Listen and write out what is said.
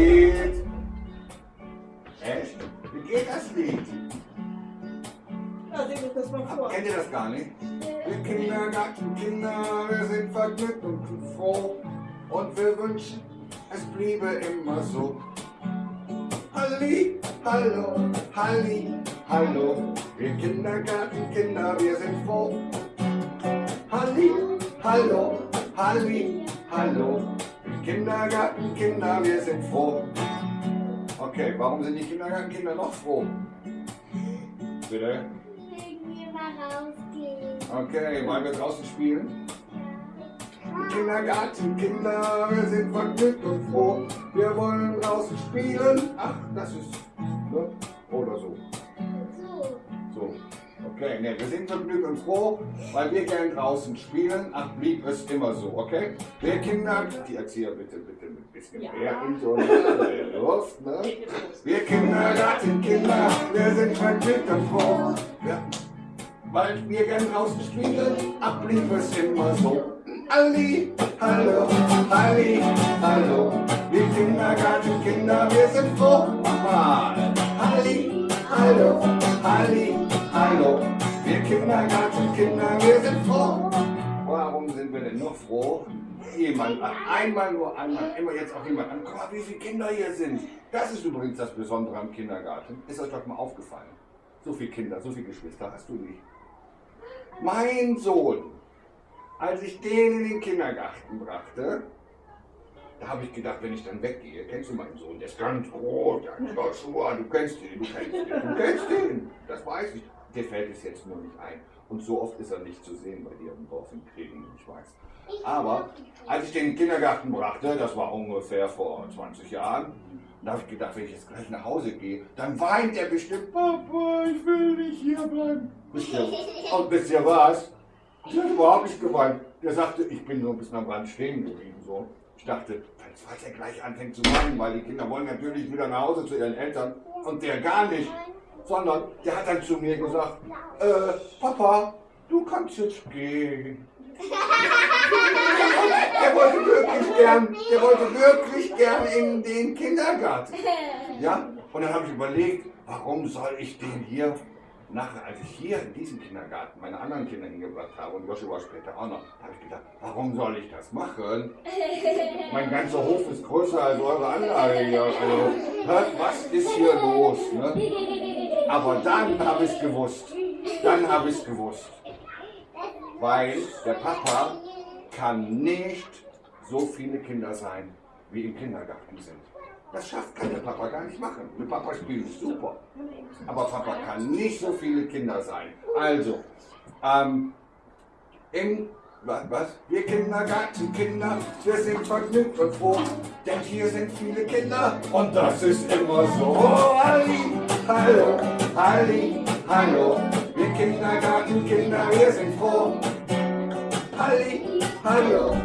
Lied? Echt? Wie geht das Lied? Ja, singt. Kennt ihr das gar nicht? Wir Kindergartenkinder, wir sind vergnügt und froh. Und wir wünschen, es bliebe immer so. Halli, hallo, halli, hallo. Wir Kindergartenkinder, wir sind froh. Halli, hallo, halli, hallo. Kindergartenkinder, wir sind froh. Okay, warum sind die Kindergartenkinder noch froh? Bitte? Wegen wir mal rausgehen. Okay, wollen wir draußen spielen? Kindergartenkinder, wir sind vergnügt und froh. Wir wollen draußen spielen. Ach, das ist, ne? Okay, ne, wir sind vergnügt und froh, weil wir gern draußen spielen. Ach, blieb es immer so, okay? Wir Kinder, die Erzieher bitte, bitte ein bisschen Ja. mehr in Luft, ne? Wir Kindergartenkinder, wir sind vergnügt und froh. Ja. Weil wir gern draußen spielen, ach, blieb es immer so. Halli, hallo, halli, hallo. Wir Kindergartenkinder, wir sind froh. Nochmal. Halli, hallo, halli, hallo. Wir Kindergartenkinder, wir sind froh. Warum sind wir denn noch froh? Jemand, einmal nur einmal, immer jetzt auch jemand an. Guck mal, wie viele Kinder hier sind. Das ist übrigens das Besondere am Kindergarten. Ist euch doch mal aufgefallen. So viele Kinder, so viele Geschwister hast du nicht. Mein Sohn, als ich den in den Kindergarten brachte, da habe ich gedacht, wenn ich dann weggehe, kennst du meinen Sohn, der ist ganz groß, der hat Joshua, du kennst den, du kennst den, du kennst den, das weiß ich. Dir fällt es jetzt nur nicht ein. Und so oft ist er nicht zu sehen bei dir im Dorf in Kriegen, ich weiß. Aber als ich den in den Kindergarten brachte, das war ungefähr vor 20 Jahren, da habe ich gedacht, wenn ich jetzt gleich nach Hause gehe, dann weint er bestimmt, Papa, ich will nicht hier bleiben. Und wisst ihr was? Der hat überhaupt nicht geweint. Der sagte, ich bin so ein bisschen am Rand stehen geblieben. So. Ich dachte, falls er gleich anfängt zu weinen, weil die Kinder wollen natürlich wieder nach Hause zu ihren Eltern. Und der gar nicht. Sondern der hat dann zu mir gesagt, äh, Papa, du kannst jetzt gehen. Er wollte wirklich gern, der wollte wirklich gern in den Kindergarten. Ja, und dann habe ich überlegt, warum soll ich den hier nachher, als ich hier in diesem Kindergarten meine anderen Kinder hingebracht habe und Joshua später auch noch, habe ich gedacht, warum soll ich das machen? Mein ganzer Hof ist größer als eure Anlage hier. Also, hört, was ist hier los? Ne? Aber dann habe ich es gewusst. Dann habe ich es gewusst. Weil der Papa kann nicht so viele Kinder sein, wie im Kindergarten sind. Das schafft kann der Papa gar nicht machen. Mit Papa spielen ist super. Aber Papa kann nicht so viele Kinder sein. Also, ähm, im, was? Wir Kindergartenkinder, wir sind vergnügt und froh, denn hier sind viele Kinder und das ist immer so. Oh, Halli, hallo, Halli, hallo, wir Kindergartenkinder, wir sind froh. Halli, hallo,